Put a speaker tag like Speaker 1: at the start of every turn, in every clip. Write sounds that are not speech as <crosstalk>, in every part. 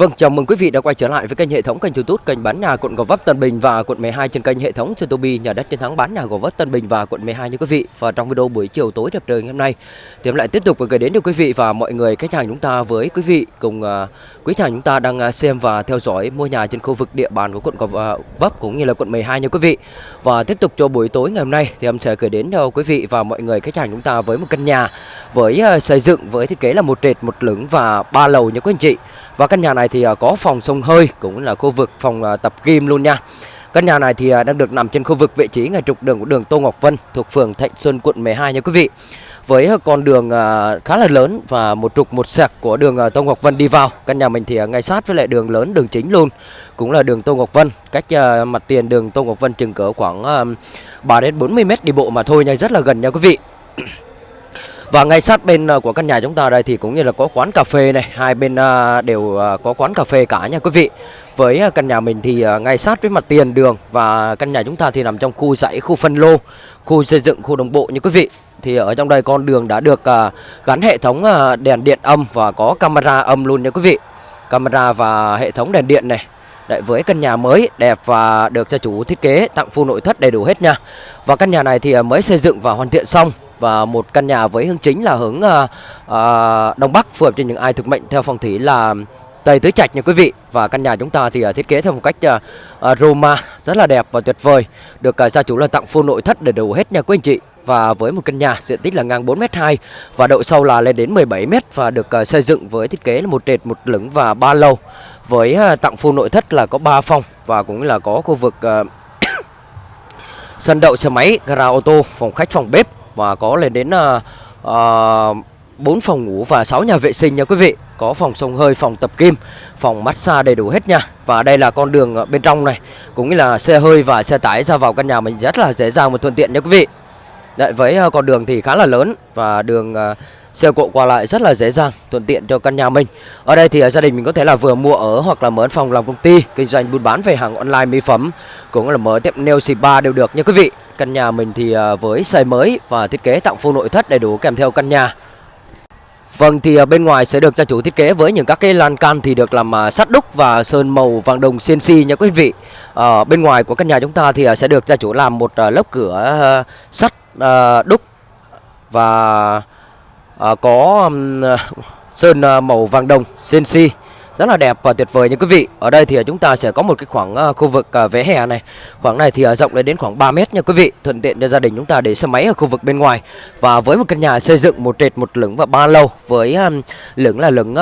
Speaker 1: Vâng, chào mừng quý vị đã quay trở lại với kênh hệ thống kênh YouTube kênh bán nhà quận Gò Vấp Tân Bình và quận 12 trên kênh hệ thống Tobi nhà đất chiến thắng bán nhà Gò Vấp Tân Bình và quận 12 như quý vị. Và trong video buổi chiều tối đẹp trời ngày hôm nay thì em lại tiếp tục gửi đến cho quý vị và mọi người khách hàng chúng ta với quý vị cùng uh, quý khách hàng chúng ta đang uh, xem và theo dõi mua nhà trên khu vực địa bàn của quận Gò à, Vấp cũng như là quận 12 như quý vị. Và tiếp tục cho buổi tối ngày hôm nay thì em sẽ gửi đến cho quý vị và mọi người khách hàng chúng ta với một căn nhà với uh, xây dựng với thiết kế là một trệt một lửng và ba lầu như quý anh chị. Và căn nhà này thì à, có phòng sông hơi cũng là khu vực phòng à, tập gym luôn nha. Căn nhà này thì à, đang được nằm trên khu vực vị trí ngay trục đường của đường Tô Ngọc Vân thuộc phường Thạnh Xuân quận 12 nha quý vị. Với con đường khá là lớn và một trục một sẹc của đường Tô Ngọc Vân đi vào. Căn nhà mình thì ngay sát với lại đường lớn đường chính luôn. Cũng là đường Tô Ngọc Vân, cách mặt tiền đường Tô Ngọc Vân chừng cỡ khoảng 3 đến 40 m đi bộ mà thôi nha, rất là gần nha quý vị. Và ngay sát bên ờ, của căn nhà chúng ta đây thì cũng như là có quán cà phê này, hai bên ờ, đều ờ, có quán cà phê cả nha quý vị. Với căn nhà mình thì ngay sát với mặt tiền đường và căn nhà chúng ta thì nằm trong khu dãy, khu phân lô, khu xây dựng, khu đồng bộ như quý vị. Thì ở trong đây con đường đã được gắn hệ thống đèn điện âm và có camera âm luôn nha quý vị. Camera và hệ thống đèn điện này Đấy, với căn nhà mới đẹp và được gia chủ thiết kế tặng full nội thất đầy đủ hết nha. Và căn nhà này thì mới xây dựng và hoàn thiện xong và một căn nhà với hướng chính là hướng à, à, đông bắc phù hợp cho những ai thực mệnh theo phong thủy là Tây Tứ Trạch nha quý vị. Và căn nhà chúng ta thì à, thiết kế theo một cách uh, Roma rất là đẹp và tuyệt vời được uh, gia chủ là tặng full nội thất để đủ hết nha quý anh chị. Và với một căn nhà diện tích là ngang 4m2 và độ sâu là lên đến 17m và được uh, xây dựng với thiết kế là một trệt một lửng và ba lầu với uh, tặng full nội thất là có 3 phòng và cũng là có khu vực uh, <coughs> sân đậu xe máy, gara ô tô, phòng khách, phòng bếp và có lên đến uh, uh, 4 phòng ngủ và 6 nhà vệ sinh nha quý vị. Có phòng sông hơi, phòng tập kim, phòng massage đầy đủ hết nha. Và đây là con đường ờ, bên trong này. Cũng như là xe hơi và xe tải ra vào căn nhà mình rất là dễ dàng và thuận tiện nha quý vị. Đấy, với ờ, con đường thì khá là lớn Và đường ờ, xe cộ qua lại rất là dễ dàng thuận tiện cho căn nhà mình. Ở đây thì gia đình mình có thể là vừa mua ở hoặc là mở phòng làm công ty kinh doanh buôn bán về hàng online mỹ phẩm cũng là mở tiệm nail spa đều được nha quý vị căn nhà mình thì à, với xây mới và thiết kế tặng full nội thất đầy đủ kèm theo căn nhà Vâng thì à, bên ngoài sẽ được gia chủ thiết kế với những các cái lan can thì được làm à, sắt đúc và sơn màu vàng đồng CNC nha quý vị. À, bên ngoài của căn nhà chúng ta thì sẽ được gia chủ làm một lớp cửa sắt đúc và có sơn màu vàng đồng CNC rất là đẹp và tuyệt vời nha quý vị. Ở đây thì chúng ta sẽ có một cái khoảng ờ, khu vực ờ, vẽ hè này. Khoảng này thì ờ, rộng lên đến khoảng 3 mét nha quý vị. Thuận tiện cho gia đình chúng ta để xe máy ở khu vực bên ngoài. Và với một căn nhà xây dựng một trệt, một lửng và ba lầu với lửng là lửng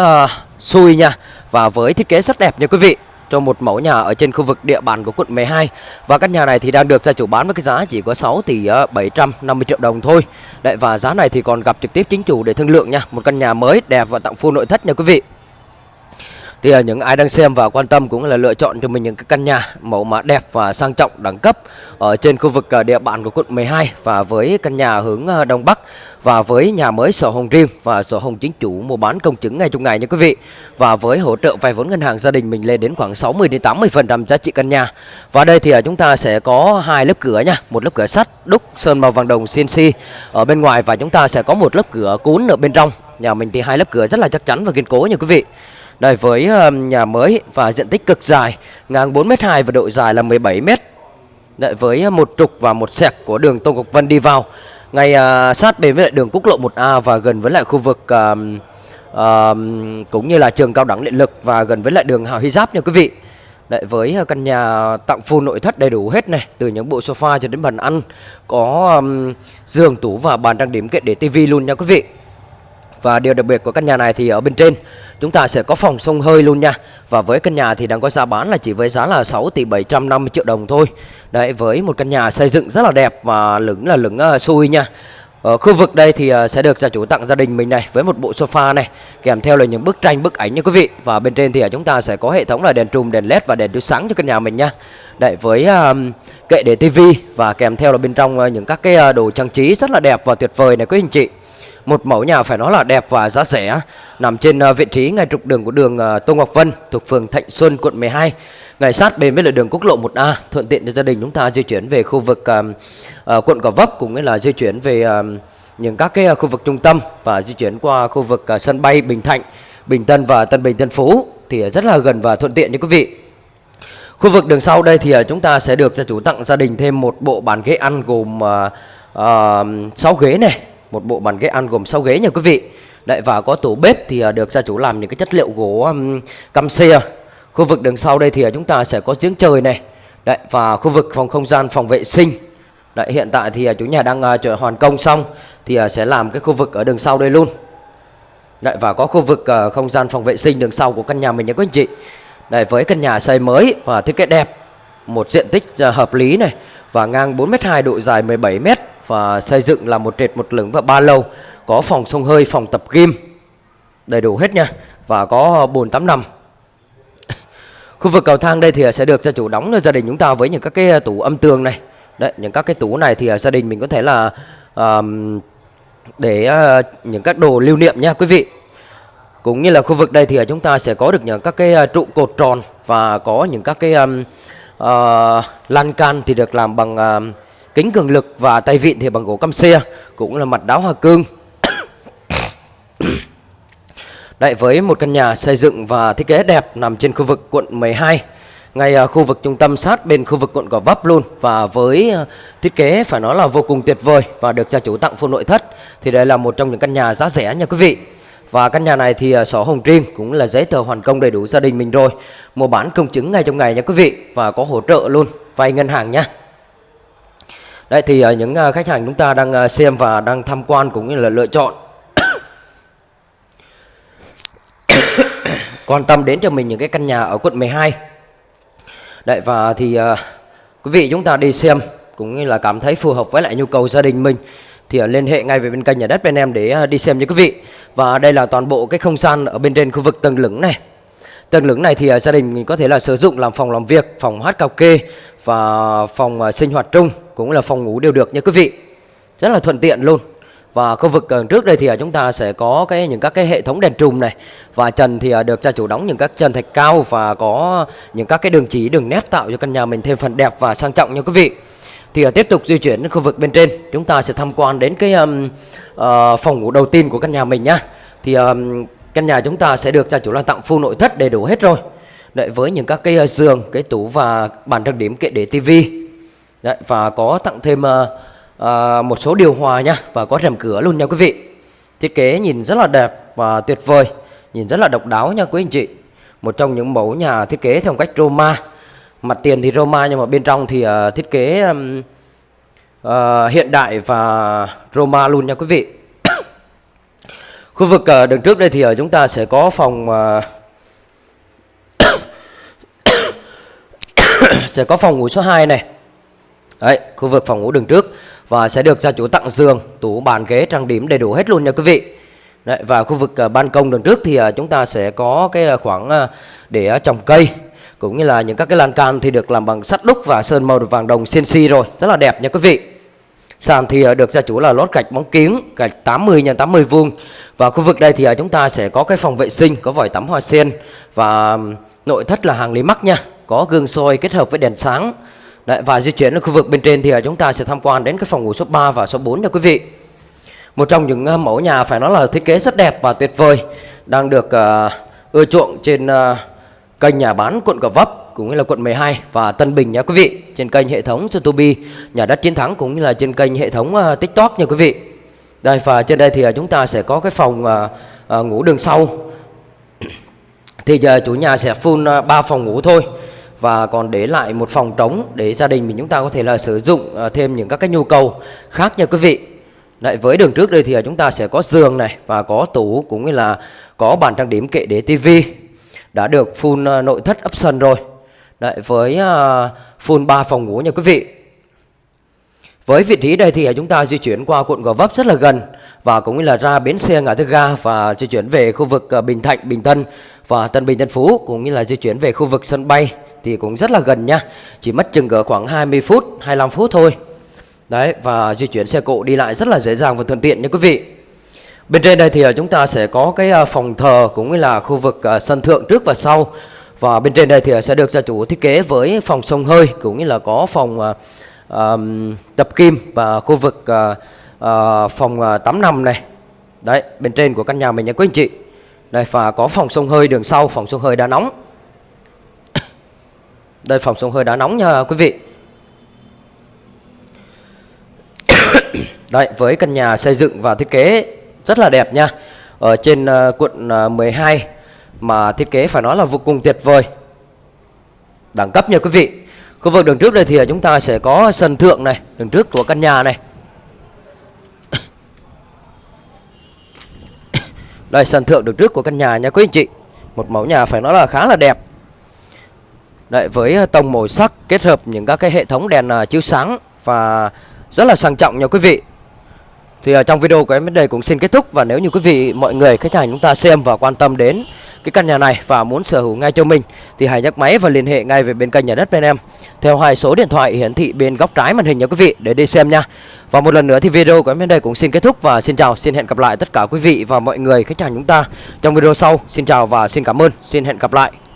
Speaker 1: xui nha. Và với thiết kế rất đẹp nha quý vị, cho một mẫu nhà ở trên khu vực địa bàn của quận 12 và căn nhà này thì đang được gia chủ bán với cái giá chỉ có 6 tỷ 750 triệu đồng thôi Đấy, và giá này thì còn gặp trực tiếp chính chủ để thương lượng nha một căn nhà mới đẹp và tặng full nội thất nha quý vị thì à, những ai đang xem và quan tâm cũng là lựa chọn cho mình những cái căn nhà mẫu mã đẹp và sang trọng, đẳng cấp ở trên khu vực à, địa bàn của quận 12 và với căn nhà hướng à, đông bắc và với nhà mới sổ hồng riêng và sổ hồng chính chủ mua bán công chứng ngay trong ngày nha quý vị. Và với hỗ trợ vay vốn ngân hàng gia đình mình lên đến khoảng 60 đến 80 phần trăm giá trị căn nhà. Và đây thì chúng ta sẽ có hai lớp cửa nha, một lớp cửa sắt, đúc, sơn màu vàng đồng CNC ở bên ngoài và chúng ta sẽ có một lớp cửa cún ở bên trong. Nhà mình thì hai lớp cửa rất là chắc chắn và kiên cố nha quý vị đây với nhà mới và diện tích cực dài ngang 4m2 và độ dài là 17m. Đấy với một trục và một sẹc của đường Tô Ngọc Vân đi vào. Ngay uh, sát bên với lại đường quốc lộ 1A và gần với lại khu vực uh, uh, cũng như là trường cao đẳng điện lực và gần với lại đường Hào Hy Giáp nha quý vị. Đấy với căn nhà tặng full nội thất đầy đủ hết này, từ những bộ sofa cho đến bàn ăn, có um, giường tủ và bàn trang điểm kệ để tivi luôn nha quý vị. Và điều đặc biệt của căn nhà này thì ở bên trên chúng ta sẽ có phòng sông hơi luôn nha. Và với căn nhà thì đang có giá bán là chỉ với giá là 6 tỷ 750 triệu đồng thôi. Đấy với một căn nhà xây dựng rất là đẹp và lửng là lửng uh, xui nha. Ở khu vực đây thì ờ, sẽ được gia chủ tặng gia đình mình này với một bộ sofa này kèm theo là những bức tranh bức ảnh nha quý vị. Và bên trên thì ờ, chúng ta sẽ có hệ thống là đèn trùm, đèn led và đèn chiếu sáng cho căn nhà mình nha. Đấy với um, kệ để tivi và kèm theo là bên trong những các cái đồ trang trí rất là đẹp và tuyệt vời này quý anh chị. Một mẫu nhà phải nói là đẹp và giá rẻ, nằm trên à, vị trí ngay trục đường của đường à, Tô Ngọc Vân thuộc phường Thạnh Xuân, quận 12. Ngay sát bên với là đường quốc lộ 1A, thuận tiện cho gia đình chúng ta di chuyển về khu vực uh, quận Gò Vấp cũng như là di chuyển về uh, những các cái khu vực trung tâm và di chuyển qua khu vực uh, sân bay Bình Thạnh, Bình Tân và Tân Bình Tân Phú thì rất là gần và thuận tiện cho quý vị. Khu vực đường sau đây thì chúng ta sẽ được gia chủ tặng gia đình thêm một bộ bàn ghế ăn gồm uh, 6 ghế này, một bộ bàn ghế ăn gồm 6 ghế nha quý vị. Đấy và có tủ bếp thì à, được gia chủ làm những cái chất liệu gỗ um, căm xe. Khu vực đường sau đây thì à, chúng ta sẽ có giếng trời này. Đấy và khu vực phòng không gian phòng vệ sinh. Đấy hiện tại thì à, chủ nhà đang uh, hoàn công xong thì uh, sẽ làm cái khu vực ở đường sau đây luôn. Đấy, và có khu vực uh, không gian phòng vệ sinh đường sau của căn nhà mình nha quý anh chị. Đấy, với căn nhà xây mới và thiết kế đẹp, một diện tích uh, hợp lý này và ngang 4m2 độ dài 17m và xây dựng là một trệt một lửng và ba lầu, có phòng sông hơi, phòng tập gym đầy đủ hết nha và có bồn tắm nằm. <laughs> Khu vực cầu thang đây thì sẽ được gia chủ đóng cho gia đình chúng ta với những các cái tủ âm tường này. Đấy, những các cái tủ này thì gia đình mình có thể là um, để uh, những các đồ lưu niệm nha quý vị. Cũng như là khu vực đây thì chúng ta sẽ có được những các cái ờ, trụ cột tròn và có những các cái um, uh, lan can thì được làm bằng uh, kính cường lực và tay vịn thì bằng gỗ căm xe, cũng là mặt đá hoa cương. <coughs> Đại với một căn nhà xây dựng và thiết kế đẹp nằm trên khu vực quận 12 ngay à, khu vực trung tâm sát bên khu vực quận Gò Vấp luôn. Và với à, thiết kế phải nói là vô cùng tuyệt vời và được gia chủ tặng full nội thất thì đây là một trong những căn nhà giá rẻ nha quý vị. Và căn nhà này thì à, sổ hồng riêng cũng là giấy tờ hoàn công đầy đủ gia đình mình rồi. Mua bán công chứng ngay trong ngày nha quý vị và có hỗ trợ luôn vay ngân hàng nha đấy thì ờ, những ờ, khách hàng chúng ta đang ờ, xem và đang tham quan cũng như là lựa chọn <coughs> quan tâm đến cho mình những cái căn nhà ở quận 12 Đấy và thì uh, quý vị chúng ta đi xem cũng như là cảm thấy phù hợp với lại nhu cầu gia đình mình thì uh, liên hệ ngay về bên kênh nhà đất bên em để uh, đi xem nha quý vị. Và đây là toàn bộ cái không gian ở bên trên khu vực tầng lửng này. Tầng lửng này thì à, gia đình mình có thể là sử dụng làm phòng làm việc, phòng hát cao kê và phòng à, sinh hoạt chung cũng là phòng ngủ đều được nha quý vị. Rất là thuận tiện luôn. Và khu vực à, trước đây thì chúng ta sẽ có cái những các cái hệ thống đèn trùm này và trần thì được gia chủ đóng những các trần thạch cao và có những các cái đường chỉ đường nét tạo cho căn nhà mình thêm phần đẹp và sang trọng nha quý vị. Thì tiếp tục di chuyển đến khu vực bên trên, chúng ta sẽ tham quan đến cái um, uh, phòng ngủ đầu tiên của căn nhà mình nhá. Thì um, căn nhà chúng ta sẽ được gia chủ là tặng full nội thất đầy đủ hết rồi. Đấy với những các cái ờ, giường, cái tủ và bàn trang điểm kệ để tivi. Đấy và có tặng thêm uh, uh, một số điều hòa nha và có rèm cửa luôn nha quý vị thiết kế nhìn rất là đẹp và tuyệt vời nhìn rất là độc đáo nha quý anh chị một trong những mẫu nhà thiết kế theo cách Roma mặt tiền thì Roma nhưng mà bên trong thì uh, thiết kế um, uh, hiện đại và Roma luôn nha quý vị khu vực uh, đường trước đây thì uh, chúng ta sẽ có phòng uh, <coughs> sẽ có phòng ngủ số 2 này Đấy, khu vực phòng ngủ đường trước và sẽ được gia chủ tặng giường, tủ bàn ghế trang điểm đầy đủ hết luôn nha quý vị. Đấy, và khu vực uh, ban công đường trước thì uh, chúng ta sẽ có cái uh, khoảng uh, để uh, trồng cây cũng như là những các cái lan can thì được làm bằng sắt đúc và sơn màu vàng đồng CNC rồi, rất là đẹp nha quý vị. Sàn thì ờ, được gia chủ là lót gạch bóng kiến, gạch 80 x 80 vuông. Và khu vực đây thì ờ, chúng ta sẽ có cái phòng vệ sinh, có vòi tắm hoa sen và nội thất là hàng lý mắc nha, có gương soi kết hợp với đèn sáng. Đấy, và di chuyển ở khu vực bên trên thì ờ, chúng ta sẽ tham quan đến cái phòng ngủ số 3 và số 4 nha quý vị. Một trong những mẫu nhà phải nói là thiết kế rất đẹp và tuyệt vời đang được uh, ưa chuộng trên uh, kênh nhà bán quận Gò Vấp cũng như là quận 12 và Tân Bình nha quý vị. Trên kênh hệ thống YouTube nhà đất chiến thắng cũng như là trên kênh hệ thống uh, TikTok nha quý vị. Đây và trên đây thì uh, chúng ta sẽ có cái phòng uh, uh, ngủ đường sau. <clears throat> thì giờ chủ nhà sẽ full uh, 3 phòng ngủ thôi và còn để lại một phòng trống để gia đình mình chúng ta có thể là sử dụng uh, thêm những các cái nhu cầu khác nha quý vị. Đấy, với đường trước đây thì chúng ta sẽ có giường này và có tủ cũng như là có bàn trang điểm kệ để tivi đã được full nội thất option rồi. Đấy, với uh, full 3 phòng ngủ nha quý vị. Với vị trí đây thì ờ, chúng ta di chuyển qua quận Gò Vấp rất là gần và cũng như là ra bến xe ngã tư ga và di chuyển về khu vực ờ, Bình Thạnh, Bình Tân và Tân Bình Tân Phú cũng như là di chuyển về khu vực sân bay thì cũng rất là gần nha. Chỉ mất chừng cỡ khoảng 20 phút 25 phút thôi. Đấy và di chuyển xe cộ đi lại rất là dễ dàng và thuận tiện nha quý vị. Bên trên đây thì chúng ta sẽ có cái phòng thờ cũng như là khu vực sân thượng trước và sau. Và bên trên đây thì sẽ được gia chủ thiết kế với phòng sông hơi cũng như là có phòng uh, um, tập kim và khu vực uh, uh, phòng uh, tắm nằm này Đấy bên trên của căn nhà mình nha quý anh chị Đây và có phòng sông hơi đường sau, phòng sông hơi đá nóng. <coughs> Đây phòng sông hơi đá nóng nha quý vị. <coughs> Đây với căn nhà xây dựng và thiết kế rất là đẹp nha. Ở trên uh, quận uh, 12 mà thiết kế phải nói là vô cùng tuyệt vời. Đẳng cấp nha quý vị. Khu vực đường trước đây thì chúng ta sẽ có sân thượng này, đường trước của căn nhà này. <coughs> Đây sân thượng đường trước của căn nhà nha quý anh chị. Một mẫu nhà phải nói là khá là đẹp. Đấy với ờ, tông màu sắc kết hợp những các cái hệ thống đèn ờ, chiếu sáng và rất là sang trọng nha quý vị. Thì ở trong video của em đến đây cũng xin kết thúc và nếu như quý vị mọi người khách hàng chúng ta xem và quan tâm đến cái căn nhà này và muốn sở hữu ngay cho mình thì hãy nhấc máy và liên hệ ngay về bên kênh nhà đất bên em theo hai số điện thoại hiển thị bên góc trái màn hình nha quý vị để đi xem nha. Và một lần nữa thì video của em đến đây cũng xin kết thúc và xin chào, xin hẹn gặp lại tất cả quý vị và mọi người khách hàng chúng ta trong video sau. Xin chào và xin cảm ơn, xin hẹn gặp lại.